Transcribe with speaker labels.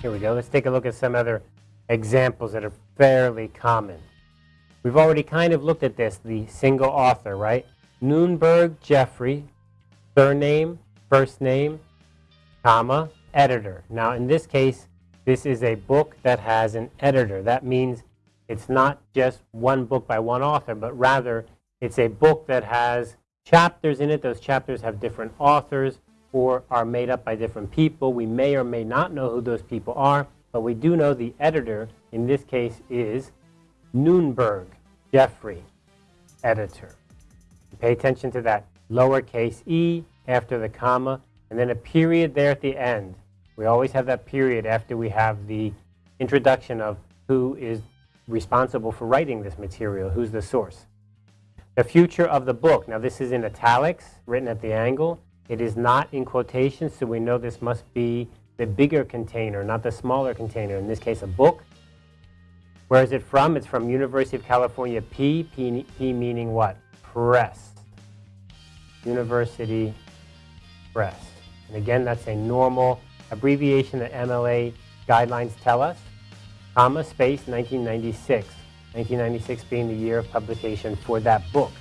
Speaker 1: Here we go. Let's take a look at some other examples that are fairly common. We've already kind of looked at this, the single author, right? Nunberg Geoffrey, surname, first name, comma, editor. Now, in this case, this is a book that has an editor. That means it's not just one book by one author, but rather it's a book that has chapters in it. Those chapters have different authors or are made up by different people. We may or may not know who those people are, but we do know the editor, in this case, is Nunberg, Geoffrey, editor. Pay attention to that lowercase e after the comma, and then a period there at the end. We always have that period after we have the introduction of who is responsible for writing this material, who's the source. The future of the book. Now this is in italics, written at the angle. It is not in quotations, so we know this must be the bigger container, not the smaller container. In this case, a book. Where is it from? It's from University of California P, P, P meaning what? Press. University Press. And again, that's a normal abbreviation that MLA guidelines tell us. Comma, space, 1996. 1996 being the year of publication for that book.